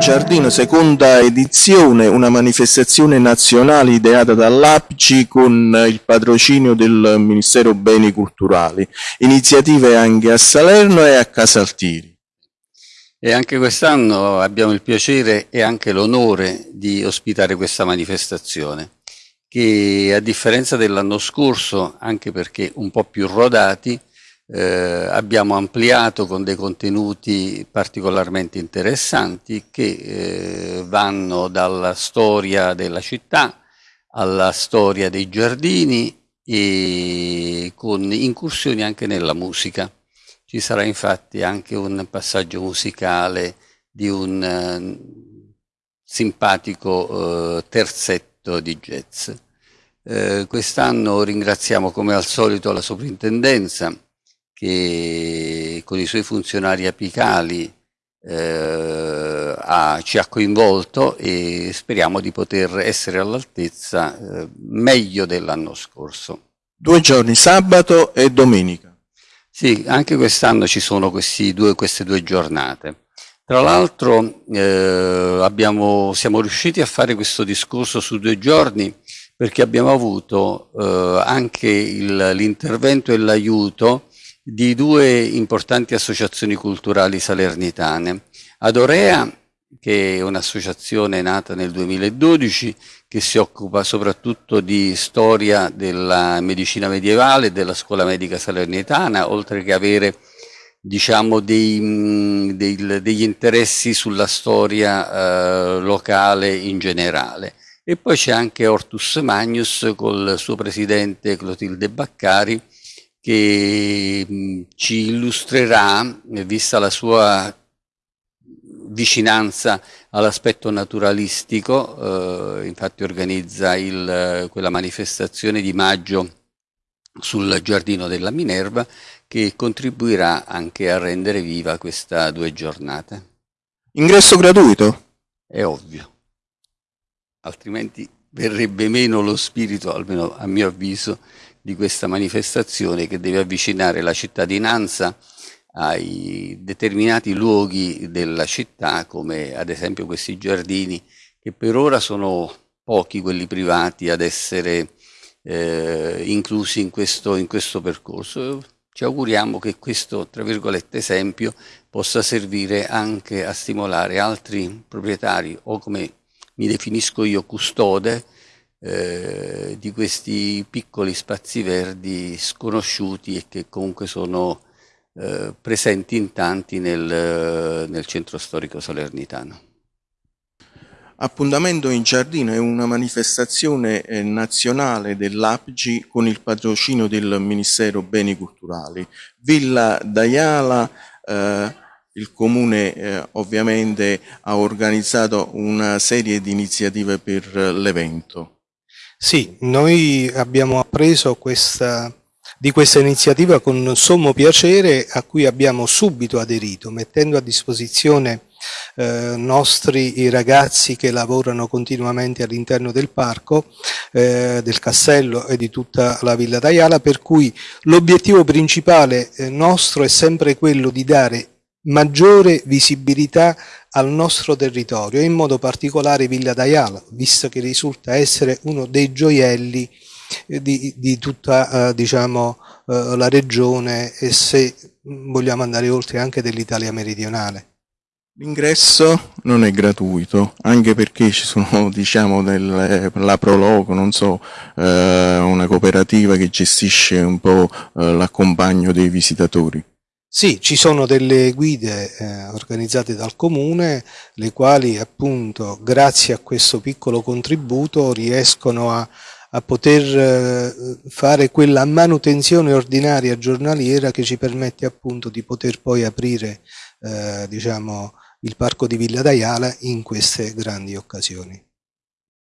Giardino, seconda edizione, una manifestazione nazionale ideata dall'APCI con il patrocinio del Ministero Beni Culturali. Iniziative anche a Salerno e a Casaltiri. E anche quest'anno abbiamo il piacere e anche l'onore di ospitare questa manifestazione che a differenza dell'anno scorso, anche perché un po' più rodati, eh, abbiamo ampliato con dei contenuti particolarmente interessanti che eh, vanno dalla storia della città alla storia dei giardini e con incursioni anche nella musica. Ci sarà infatti anche un passaggio musicale di un eh, simpatico eh, terzetto di jazz. Eh, Quest'anno ringraziamo come al solito la soprintendenza che con i suoi funzionari apicali eh, ha, ci ha coinvolto e speriamo di poter essere all'altezza eh, meglio dell'anno scorso. Due giorni, sabato e domenica. Sì, anche quest'anno ci sono due, queste due giornate. Tra l'altro eh, siamo riusciti a fare questo discorso su due giorni perché abbiamo avuto eh, anche l'intervento e l'aiuto di due importanti associazioni culturali salernitane. Adorea, che è un'associazione nata nel 2012, che si occupa soprattutto di storia della medicina medievale e della scuola medica salernitana, oltre che avere diciamo, dei, dei, degli interessi sulla storia eh, locale in generale. E poi c'è anche Hortus Magnus col suo presidente Clotilde Baccari, che ci illustrerà, vista la sua vicinanza all'aspetto naturalistico, eh, infatti organizza il, quella manifestazione di maggio sul giardino della Minerva che contribuirà anche a rendere viva questa due giornate. Ingresso gratuito? È ovvio, altrimenti verrebbe meno lo spirito, almeno a mio avviso, di questa manifestazione che deve avvicinare la cittadinanza ai determinati luoghi della città, come ad esempio questi giardini, che per ora sono pochi quelli privati ad essere eh, inclusi in questo, in questo percorso. Ci auguriamo che questo, tra virgolette, esempio possa servire anche a stimolare altri proprietari o come mi definisco io custode eh, di questi piccoli spazi verdi sconosciuti e che comunque sono eh, presenti in tanti nel, nel centro storico salernitano. Appuntamento in giardino è una manifestazione eh, nazionale dell'APGI con il patrocinio del Ministero Beni Culturali. Villa D'Ayala, eh, il Comune eh, ovviamente ha organizzato una serie di iniziative per l'evento. Sì, noi abbiamo appreso questa, di questa iniziativa con sommo piacere a cui abbiamo subito aderito, mettendo a disposizione eh, nostri i ragazzi che lavorano continuamente all'interno del parco, eh, del castello e di tutta la Villa d'Aiala, per cui l'obiettivo principale eh, nostro è sempre quello di dare maggiore visibilità al nostro territorio, in modo particolare Villa d'Aiala, visto che risulta essere uno dei gioielli eh, di, di tutta eh, diciamo, eh, la regione e se vogliamo andare oltre anche dell'Italia meridionale. L'ingresso non è gratuito, anche perché ci sono, diciamo, del, la Proloco, non so, eh, una cooperativa che gestisce un po' eh, l'accompagno dei visitatori. Sì, ci sono delle guide eh, organizzate dal comune, le quali appunto grazie a questo piccolo contributo riescono a, a poter eh, fare quella manutenzione ordinaria giornaliera che ci permette appunto di poter poi aprire eh, diciamo, il parco di Villa d'Aiala in queste grandi occasioni.